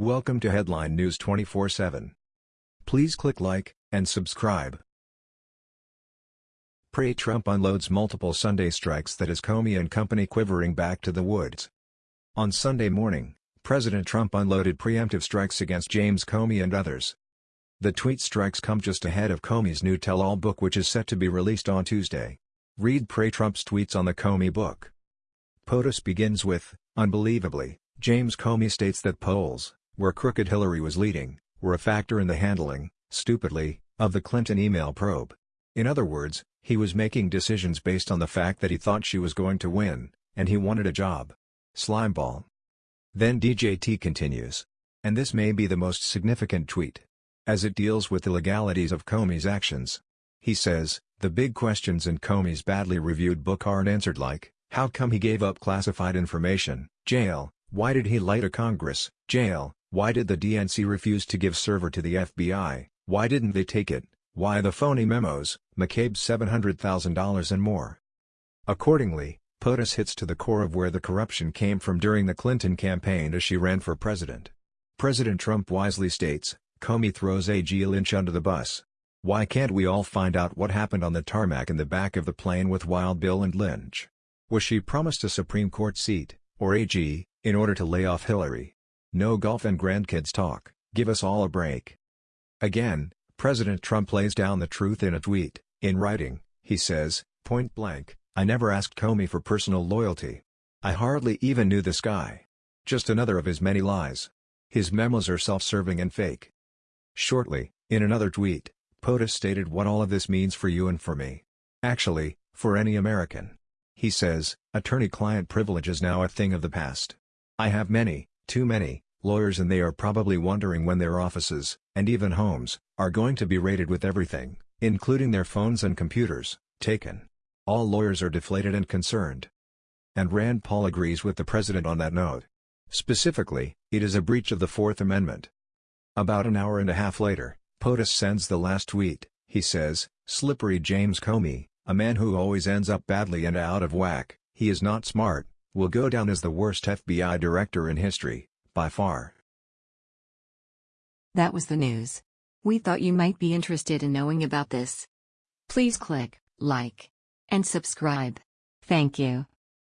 Welcome to Headline News 24/7. Please click like and subscribe. Pray Trump unloads multiple Sunday strikes that has Comey and company quivering back to the woods. On Sunday morning, President Trump unloaded preemptive strikes against James Comey and others. The tweet strikes come just ahead of Comey's new tell-all book which is set to be released on Tuesday. Read Pray Trump's tweets on the Comey book. POTUS begins with, unbelievably, James Comey states that polls, where crooked Hillary was leading, were a factor in the handling, stupidly, of the Clinton email probe. In other words, he was making decisions based on the fact that he thought she was going to win, and he wanted a job. Slimeball. Then DJT continues. And this may be the most significant tweet. As it deals with the legalities of Comey's actions. He says, the big questions in Comey's badly reviewed book aren't answered like, how come he gave up classified information? Jail. Why did he lie to Congress? Jail. Why did the DNC refuse to give server to the FBI? Why didn't they take it? Why the phony memos, McCabe's $700,000 and more? Accordingly, POTUS hits to the core of where the corruption came from during the Clinton campaign as she ran for president. President Trump wisely states, Comey throws A.G. Lynch under the bus. Why can't we all find out what happened on the tarmac in the back of the plane with Wild Bill and Lynch? Was she promised a Supreme Court seat, or AG, in order to lay off Hillary? No golf and grandkids talk, give us all a break. Again, President Trump lays down the truth in a tweet, in writing, he says, point blank, I never asked Comey for personal loyalty. I hardly even knew this guy. Just another of his many lies. His memos are self-serving and fake. Shortly, in another tweet, POTUS stated what all of this means for you and for me. Actually, for any American. He says, attorney-client privilege is now a thing of the past. I have many, too many, lawyers and they are probably wondering when their offices, and even homes, are going to be raided with everything, including their phones and computers, taken. All lawyers are deflated and concerned. And Rand Paul agrees with the president on that note. Specifically, it is a breach of the Fourth Amendment. About an hour and a half later, POTUS sends the last tweet, he says, Slippery James Comey, a man who always ends up badly and out of whack, he is not smart, will go down as the worst FBI director in history, by far. That was the news. We thought you might be interested in knowing about this. Please click like and subscribe. Thank you.